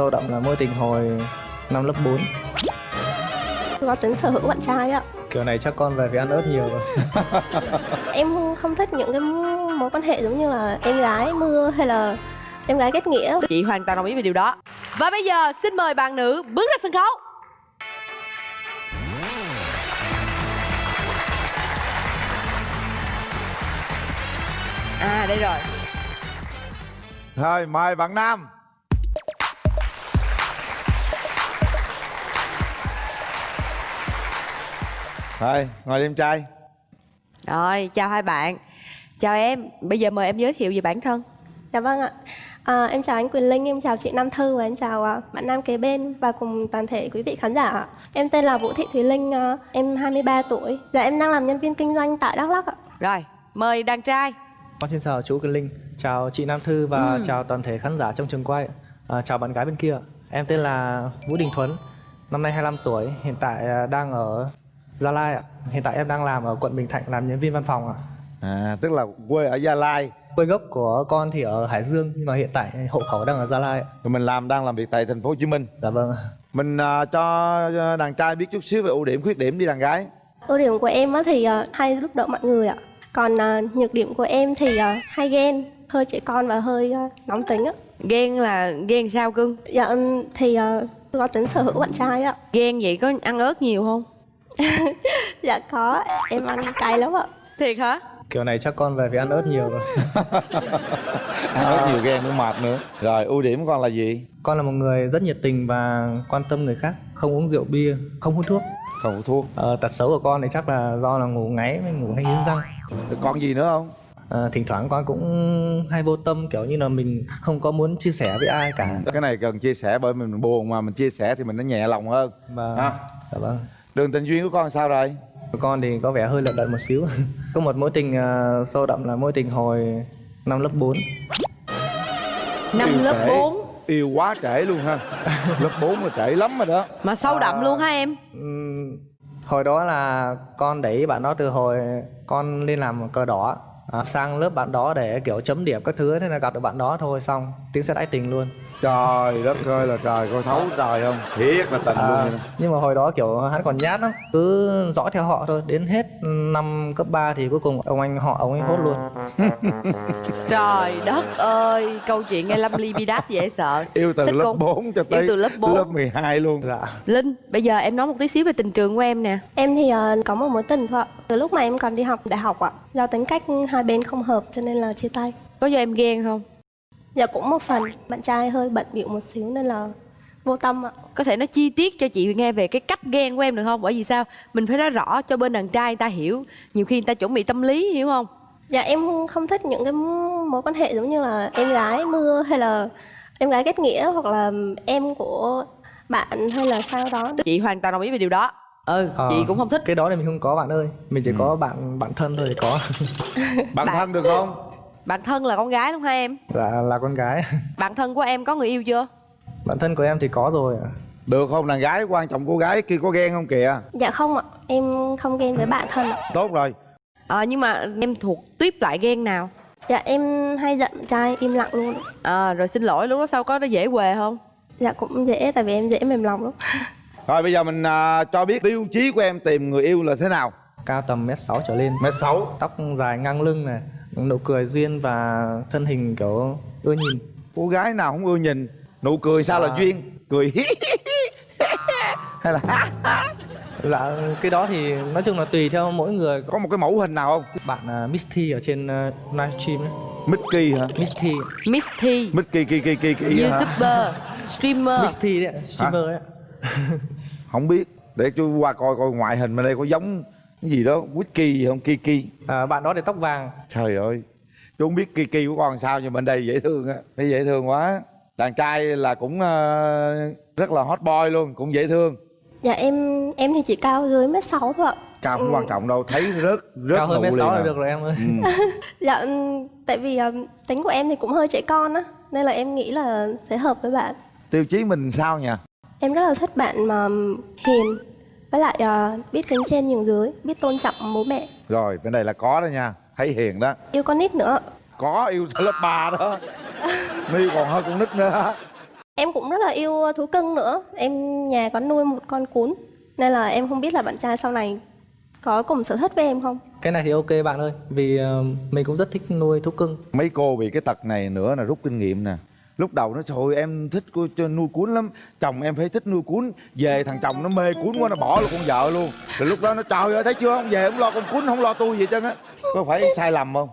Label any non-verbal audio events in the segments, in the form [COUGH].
Sâu đậm là mối tình hồi năm lớp 4 có tính sở hữu bạn trai ạ. Kiểu này chắc con về phải ăn ớt nhiều rồi. [LAUGHS] Em không thích những cái mối quan hệ giống như là em gái mưa hay là em gái kết nghĩa. Chị hoàn toàn đồng ý về điều đó. Và bây giờ xin mời bạn nữ bước ra sân khấu. À đây rồi. Thôi mời bạn Nam Thôi ngồi đi em trai. Rồi chào hai bạn. Chào em. Bây giờ mời em giới thiệu về bản thân. Dạ vâng ạ. À, em chào anh Quyền Linh em chào chị Nam Thư và em chào à, bạn Nam kế bên và cùng toàn thể quý vị khán giả ạ. em tên là Vũ Thị Thùy Linh à, em 23 tuổi. Dạ em đang làm nhân viên kinh doanh tại Đắk Lắk ạ. Rồi mời đàn trai. Con xin chào chú Quyền Linh Chào chị Nam Thư và Ừ. chào toàn thể khán giả trong trường quay. À, Chào bạn gái bên kia. Em tên là Vũ Đình Thuấn Năm nay 25 tuổi Hiện tại à, đang ở Gia Lai ạ. Hiện tại em đang làm ở quận Bình Thạnh làm nhân viên văn phòng ạ. À, Tức là quê ở Gia Lai. Quê gốc của con thì ở Hải Dương Nhưng mà hiện tại hộ khẩu đang ở Gia Lai ạ. Rồi mình làm đang làm việc tại thành phố Hồ Chí Minh. Dạ vâng. Mình à, cho đàn trai biết chút xíu về ưu điểm khuyết điểm đi đàn gái. Ưu điểm của em á thì à, hay giúp đỡ mọi người ạ. Còn à, nhược điểm của em thì à, hay ghen hơi trẻ con và hơi à, nóng tính á. Ghen là ghen sao cưng? Dạ thì à, có tính sở hữu bạn trai ạ Ghen vậy có ăn ớt nhiều không [LAUGHS] dạ có em ăn cay lắm ạ. Thiệt hả? Kiểu này chắc con về phải ăn ớt nhiều rồi. [LAUGHS] Ăn rất nhiều ghen nữa mệt nữa. Rồi ưu điểm của con là gì? Con là một người rất nhiệt tình và quan tâm người khác Không uống rượu bia, không hút thuốc. Không có thuốc. Ờ, tật xấu của con thì chắc là do là ngủ ngáy với ngủ hay nghiến răng. Rồi Còn gì nữa không? Ờ, thỉnh thoảng con cũng hay vô tâm kiểu như là mình không có muốn chia sẻ với ai cả. Cái này cần chia sẻ bởi mình buồn mà mình chia sẻ thì mình nó nhẹ lòng hơn. Và Ha. dạ vâng Đường tình duyên của con sao rồi? con thì có vẻ hơi lận đận một xíu. [LAUGHS] Có một mối tình ờ, sâu đậm là mối tình hồi năm lớp 4 Năm Yêu lớp trễ. 4 Yêu quá trễ luôn ha. [LAUGHS] Lớp 4 là trễ lắm rồi đó. Mà sâu đậm luôn hả em? hồi đó là con để ý bạn đó từ hồi con lên làm cờ đỏ à, sang lớp bạn đó để kiểu chấm điểm các thứ thế là gặp được bạn đó thôi xong tiếng sẽ đãi tình luôn Trời đất ơi là trời coi thấu trời không Thiệt là tình luôn À, vậy đó. nhưng mà hồi đó kiểu hắn còn nhát lắm cứ dõi theo họ thôi đến hết năm cấp 3 thì cuối cùng ông anh họ ông ấy hốt luôn [LAUGHS] Trời đất ơi Câu chuyện nghe lâm ly bi đát dễ sợ Yêu từ Thích lớp con. 4 cho tới từ lớp bốn. lớp 12 luôn dạ Linh bây giờ em nói một tí xíu về tình trường của em nè Em thì ờ, có một mối tình thôi ạ. Từ lúc mà em còn đi học đại học ạ. Do tính cách hai bên không hợp cho nên là chia tay. Có do em ghen không Dạ cũng một phần. Bạn trai hơi bận bịu một xíu nên là vô tâm ạ. Có thể nói chi tiết cho chị nghe về cái cách ghen của em được không? Bởi vì sao? Mình phải nói rõ cho bên đàn trai người ta hiểu. Nhiều khi người ta chuẩn bị tâm lý hiểu không? Dạ em không thích những cái mối quan hệ giống như là em gái mưa hay là em gái kết nghĩa hoặc là em của bạn hay là sao đó. Chị hoàn toàn đồng ý về điều đó. Ừ Ờ, chị cũng không thích. cái đó thì mình không có bạn ơi. Mình chỉ có bạn bạn thân thôi thì có. [LAUGHS] Bạn thân được không? Bạn thân là con gái đúng không hai em? Dạ là con gái. [LAUGHS] Bạn thân của em có người yêu chưa? Bạn thân của em thì có rồi ạ. Được không? Đàn gái quan trọng cô gái kia có ghen không kìa? Dạ không ạ. Em không ghen với bạn thân ạ. Tốt rồi. À, Nhưng mà em thuộc tuyếp loại ghen nào? Dạ em hay giận trai im lặng luôn. à, Rồi xin lỗi lúc đó sau có nó dễ quề không? Dạ cũng dễ tại vì em dễ mềm lòng lắm. [LAUGHS] Rồi bây giờ mình à, cho biết tiêu chí của em tìm người yêu là thế nào? Cao tầm mét sáu trở lên. Mét sáu. Tóc dài ngang lưng này nụ cười duyên và thân hình kiểu ưa nhìn. Cô gái nào không ưa nhìn. Nụ cười sao là À. duyên? Cười. Hí hí hí. Hay là dạ cái đó thì nói chung là tùy theo mỗi người. Có một cái mẫu hình nào không? Bạn uh, Miss T ở trên uh, livestream ấy. Mickey hả? Miss T Miss T Mickey kỳ kỳ kỳ kỳ YouTuber Streamer. Miss T đấy streamer đấy. Không biết. Để chú qua coi coi ngoại hình bên đây có giống cái gì đó Whisky gì không? Kiki À, bạn đó thì tóc vàng. Trời ơi. Chú không biết Kiki của con sao nhưng bên đây dễ thương á. Thấy dễ thương quá. Đàn trai là cũng ờ, rất là hot boy luôn Cũng dễ thương. Dạ em em thì chỉ cao dưới mét sáu thôi ạ. Cao không quan trọng đâu Thấy rất rất cao hơn mét sáu là được rồi em ơi. Ừ. [LAUGHS] Dạ ừm, tại vì ừm, tính của em thì cũng hơi trẻ con á nên là em nghĩ là sẽ hợp với bạn. Tiêu chí mình sao nha Em rất là thích bạn mà hiền với lại ờ, biết kính trên nhường dưới, biết tôn trọng bố mẹ, Rồi bên đây là có đó nha Thấy hiền đó yêu con nít nữa. Có yêu tới lớp 3 đó Ni còn hơn con nít nữa Em cũng rất là yêu thú cưng nữa. Em nhà có nuôi một con cún. Nên là em không biết là bạn trai sau này có cùng sở thích với em không? cái này thì ok bạn ơi vì ờ, mình cũng rất thích nuôi thú cưng mấy cô bị cái tật này nữa là rút kinh nghiệm nè lúc đầu nó trời em thích cô- cho nuôi cuốn lắm chồng em phải thích nuôi cuốn về thằng chồng nó mê cuốn quá nó bỏ luôn con vợ luôn. Rồi lúc đó nó trời ơi thấy chưa không về không lo con cuốn không lo tôi gì hết trơn á. Có phải sai lầm không?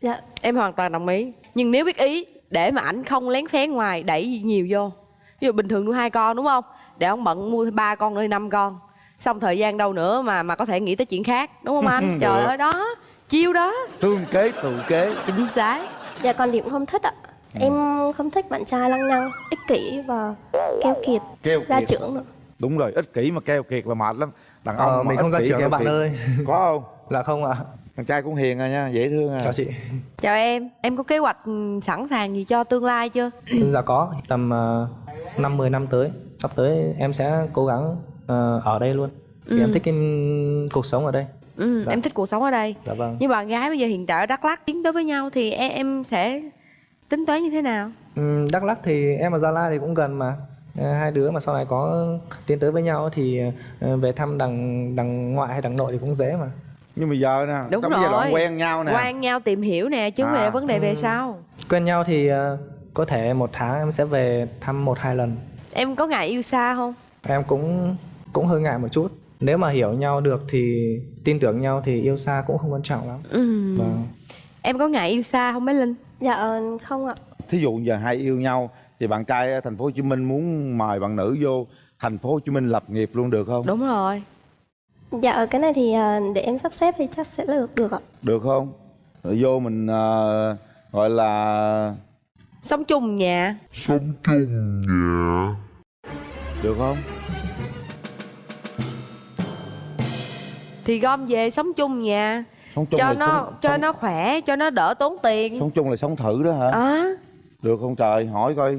Dạ. em hoàn toàn đồng ý. Nhưng nếu biết ý để mà ảnh không lén phén ngoài đẩy nhiều vô. Ví dụ bình thường nuôi hai con đúng không? Để ông bận mua ba con nuôi năm con. Xong thời gian đâu nữa mà mà có thể nghĩ tới chuyện khác đúng không anh? [LAUGHS] Trời ơi đó chiêu đó. Thương kế tự kế. Chính xác. Dạ còn điểm không thích ạ. Em không thích bạn trai lăng nhăng, ích kỷ và keo kiệt, keo gia kiệt. trưởng nữa. đúng rồi ích kỷ mà keo kiệt là mệt lắm. Đàn ông Ờ, mà mình không ra kỷ, trưởng các bạn kiệt. ơi. Có không? Là không ạ. Thằng trai cũng hiền à nha dễ thương à. Chào chị. Chào em. Em có kế hoạch ừ, sẵn sàng gì cho tương lai chưa? [CLEARS THROAT] Dạ có tầm uh, năm 10 năm tới. Sắp tới em sẽ cố gắng ờ, ở đây luôn. Vì em thích cái cuộc sống ở đây. Ừ, Dạ. em thích cuộc sống ở đây. Dạ vâng. Như bạn gái bây giờ hiện tại ở đắk lắk tiến tới với nhau thì em, em sẽ tính toán như thế nào? Ừm, Đắk Lắk thì em và Gia Lai thì cũng gần mà. Ờ, hai đứa mà sau này có tiến tới với nhau thì ờ, về thăm đằng đằng ngoại hay đằng nội thì cũng dễ mà. Nhưng mà giờ nè Đúng trong cái giai đoạn rồi. quen nhau nè. Quan nhau tìm hiểu nè chứ không phải À. là vấn đề về sau. Quen nhau thì ờ, có thể một tháng em sẽ về thăm một hai lần. Em có ngại yêu xa không? Em cũng cũng hơi ngại một chút. Nếu mà hiểu nhau được thì tin tưởng nhau thì yêu xa cũng không quan trọng lắm. Ừ. vâng. Em có ngại yêu xa không bé linh Dạ ờ, không ạ. thí dụ giờ hai yêu nhau thì bạn trai ở thành phố Hồ Chí Minh muốn mời bạn nữ vô thành phố Hồ Chí Minh lập nghiệp luôn được không? Đúng rồi. Dạ ờ, cái này thì ờ, để em sắp xếp thì chắc sẽ được được ạ. được không? Rồi vô mình ờ, gọi là sống chung nhà. Được không? Thì gom về sống chung nhà sống chung cho là nó sống, cho sống, nó khỏe cho nó đỡ tốn tiền. Sống chung là sống thử đó hả? À, được không trời? Hỏi coi.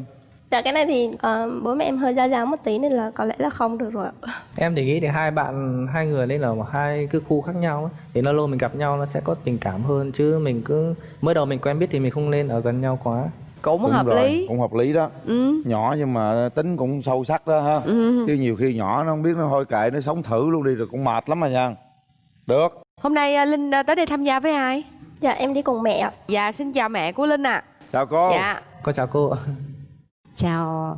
Dạ cái này thì ờ, bố mẹ em hơi gia giáo một tí nên là có lẽ là không được rồi em thì nghĩ thì hai bạn hai người nên là hai cái khu khác nhau ấy. thì nó lâu mình gặp nhau nó sẽ có tình cảm hơn chứ mình cứ mới đầu mình quen biết thì mình không nên ở gần nhau quá. Cũng, Đúng hợp rồi, lý. cũng hợp lý đó. Ừ. nhỏ nhưng mà tính cũng sâu sắc đó ha. Ừ. chứ nhiều khi nhỏ nó không biết nó thôi kệ nó sống thử luôn đi rồi cũng mệt lắm mà nha được. Hôm nay à, linh à, tới đây tham gia với ai? Dạ em đi cùng mẹ ạ. dạ xin chào mẹ của linh ạ. Chào cô. Dạ. Con chào cô. Ạ chào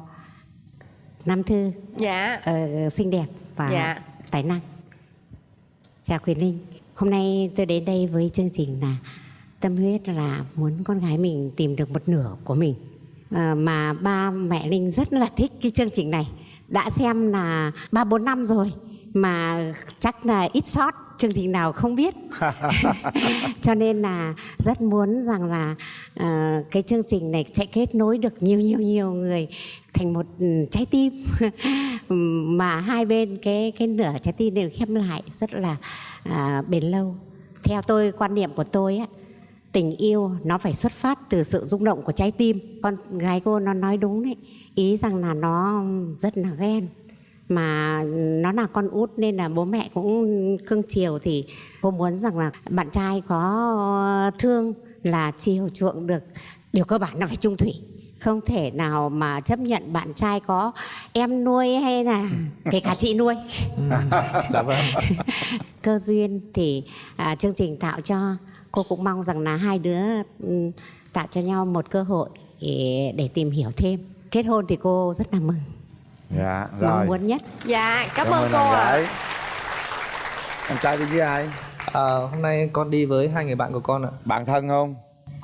Nam Thư. Dạ. Ờ, xinh đẹp và Dạ. tài năng. Chào Quyền Linh. Hôm nay tôi đến đây với chương trình là tâm huyết là muốn con gái mình tìm được một nửa của mình. Ờ, mà ba mẹ Linh rất là thích cái chương trình này. Đã xem là ba bốn năm rồi mà chắc là ít sót chương trình nào không biết. [LAUGHS] [LAUGHS] Cho nên là rất muốn rằng là ờ, cái chương trình này sẽ kết nối được nhiều nhiều nhiều người thành một ừ, trái tim. [LAUGHS] Mà hai bên cái cái nửa trái tim đều khép lại rất là à, bền lâu. Theo tôi quan niệm của tôi á tình yêu nó phải xuất phát từ sự rung động của trái tim. Con gái cô nó nói đúng đấy ý rằng là nó rất là ghen mà nó là con út nên là bố mẹ cũng cưng chiều thì cô muốn rằng là bạn trai có thương là chiều chuộng được. Điều cơ bản là phải trung thủy. Không thể nào mà chấp nhận bạn trai có em nuôi hay là kể cả chị nuôi. [LAUGHS] Dạ vâng. [LAUGHS] Cơ duyên thì à, chương trình tạo cho cô cũng mong rằng là hai đứa tạo cho nhau một cơ hội để, để tìm hiểu thêm. Kết hôn thì cô rất là mừng dạ rồi. muốn nhất dạ cảm, cảm ơn cô ạ. anh trai đi với ai? Ờ, hôm nay con đi với hai người bạn của con ạ. Bạn thân không?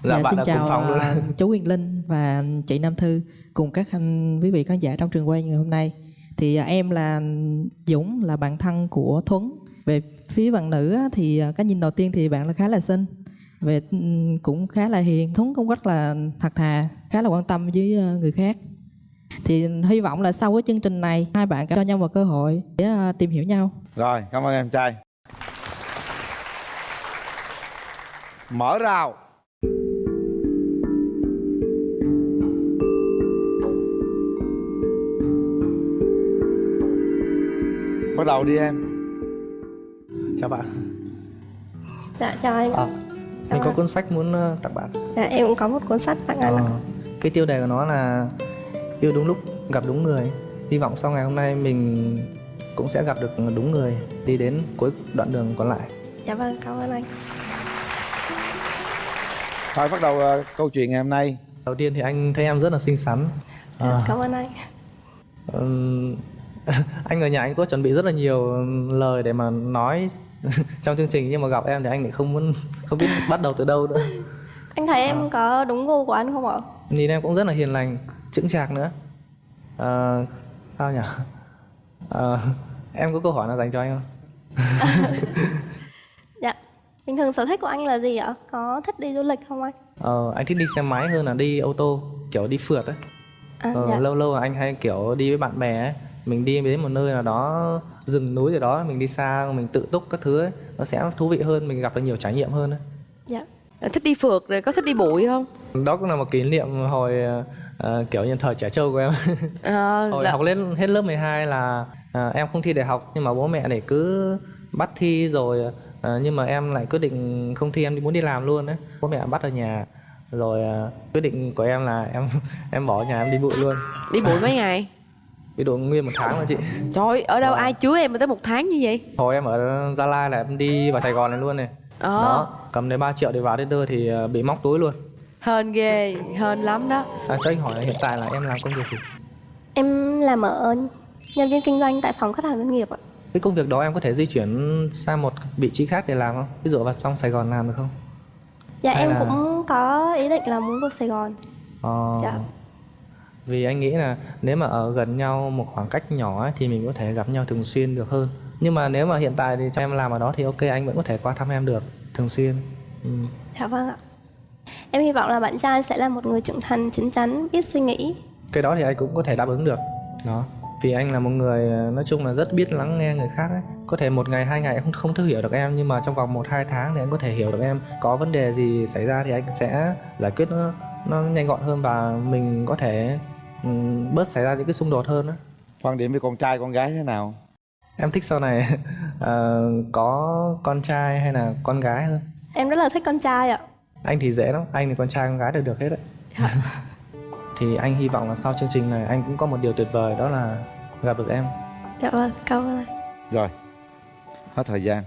Dạ, bạn xin ở chào cùng phòng luôn. à, chú Quyền Linh và chị Nam Thư cùng các anh quý vị khán giả trong trường quay ngày hôm nay. Thì à, em là Dũng là bạn thân của Thuấn. Về phía bạn nữ á, thì à, cái nhìn đầu tiên thì bạn là khá là xinh. Về ừm, cũng khá là hiền, Thuấn cũng rất là thật thà, khá là quan tâm với à, người khác. Thì hy vọng là sau cái chương trình này hai bạn cho nhau một cơ hội để à, tìm hiểu nhau. rồi cảm ơn em trai mở rào bắt đầu đi em chào bạn Dạ chào anh. Ờ, mình có cuốn sách muốn ờ, tặng bạn Dạ em cũng có một cuốn sách tặng anh ạ. Ờ, cái tiêu đề của nó là yêu đúng lúc gặp đúng người. Hy vọng sau ngày hôm nay mình cũng sẽ gặp được đúng người đi đến cuối đoạn đường còn lại. Dạ vâng, cảm ơn anh. thôi bắt đầu ờ, câu chuyện ngày hôm nay. Đầu tiên thì anh thấy em rất là xinh xắn. À, Cảm ơn anh. ừm, [LAUGHS] anh ở nhà anh có chuẩn bị rất là nhiều lời để mà nói [LAUGHS] trong chương trình nhưng mà gặp em thì anh lại không muốn không biết bắt đầu từ đâu nữa. Anh thấy em có đúng gu của anh không ạ? nhìn em cũng rất là hiền lành chững chạc nữa Ờ, sao nhỉ Ờ, em có câu hỏi nào dành cho anh không [LAUGHS] Dạ. Bình thường sở thích của anh là gì ạ? Có thích đi du lịch không anh? Ờ, anh thích đi xe máy hơn là đi ô tô kiểu đi phượt ấy À, ờ, dạ. lâu lâu là anh hay kiểu đi với bạn bè ấy mình đi đến một nơi nào đó rừng núi gì đó mình đi xa mình tự túc các thứ ấy nó sẽ thú vị hơn mình gặp được nhiều trải nghiệm hơn ấy. Dạ. thích đi phượt rồi có thích đi bụi không đó cũng là một kỷ niệm hồi ờ, kiểu như thời trẻ trâu của em. Ờ, [LAUGHS] hồi là- học lên hết lớp 12 là ờ, em không thi đại học nhưng mà bố mẹ để cứ bắt thi rồi ờ, nhưng mà em lại quyết định không thi em đi muốn đi làm luôn đấy. Bố mẹ bắt ở nhà rồi ờ, quyết định của em là em [LAUGHS] em bỏ nhà em đi bụi luôn. Đi bụi mấy ngày? [LAUGHS] Bị độ nguyên một tháng mà chị. Trời ở đâu Ờ. ai chứa em mà tới một tháng như vậy? Hồi em ở Gia Lai là em đi vào Sài Gòn này luôn này. Ờ. Đó cầm đến 3 triệu để vào đến đưa thì bị móc túi luôn hên ghê hên lắm đó à, cho anh hỏi là hiện tại là em làm công việc gì Em làm ở nhân viên kinh doanh tại phòng khách hàng doanh nghiệp ạ. cái công việc đó em có thể di chuyển sang một vị trí khác để làm không ví dụ vào trong Sài Gòn làm được không Dạ Hay em là- cũng có ý định là muốn vào Sài Gòn. Ờ, Dạ. vì anh nghĩ là nếu mà ở gần nhau một khoảng cách nhỏ ấy, thì mình có thể gặp nhau thường xuyên được hơn nhưng mà nếu mà hiện tại thì cho em làm ở đó thì ok anh vẫn có thể qua thăm em được thường xuyên ừ. Dạ vâng ạ. Em hy vọng là bạn trai sẽ là một người trưởng thành, chín chắn, biết suy nghĩ. cái đó thì anh cũng có thể đáp ứng được đó vì anh là một người ờ, nói chung là rất biết lắng nghe người khác ấy. có thể một ngày hai ngày anh không không thể hiểu được em nhưng mà trong vòng một hai tháng thì anh có thể hiểu được em có vấn đề gì xảy ra thì anh sẽ giải quyết nó nó nhanh gọn hơn và mình có thể ừm, bớt xảy ra những cái xung đột hơn đó. quan điểm về con trai con gái thế nào em thích sau này [LAUGHS] ờ, có con trai hay là con gái hơn Em rất là thích con trai ạ. Anh thì dễ lắm anh thì con trai con gái đều được hết đấy. [LAUGHS] Thì anh hy vọng là sau chương trình này anh cũng có một điều tuyệt vời đó là gặp được em. Dạ vâng, cảm ơn anh. rồi hết thời gian.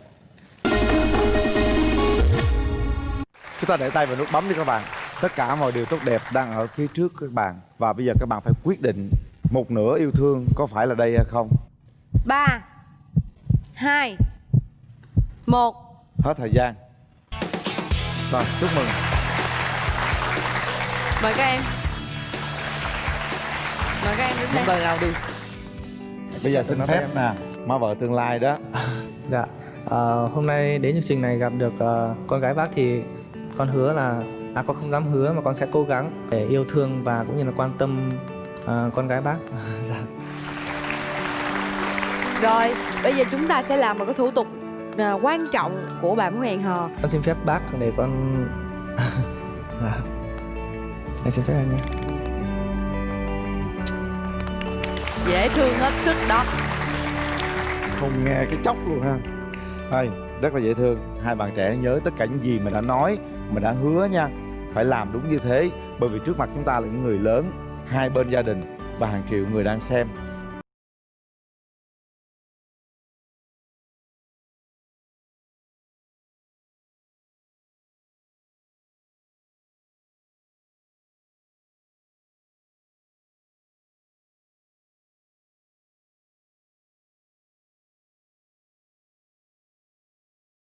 Chúng ta để tay vào nút bấm đi các bạn. Tất cả mọi điều tốt đẹp đang ở phía trước các bạn. Và bây giờ các bạn phải quyết định một nửa yêu thương có phải là đây hay không. Ba hai một. Hết thời gian rồi chúc mừng. Mời các em. Mời các em đứng đây tay nào đi. Bây giờ xin phép nè má vợ tương lai đó. [LAUGHS] Dạ, Ờ, hôm nay đến chương trình này gặp được ờ, con gái bác thì con hứa là à con không dám hứa mà con sẽ cố gắng để yêu thương và cũng như là quan tâm ờ, con gái bác. [LAUGHS] dạ. rồi bây giờ chúng ta sẽ làm một cái thủ tục. à, quan trọng của bạn muốn hẹn hò Con xin phép bác để con [LAUGHS] dạ. Em xin phép anh nhé. dễ thương hết sức đó. Không nghe cái chốc luôn ha. Thôi, rất là dễ thương. Hai bạn trẻ nhớ tất cả những gì mình đã nói mình đã hứa nha. Phải làm đúng như thế bởi vì trước mặt chúng ta là những người lớn hai bên gia đình và hàng triệu người đang xem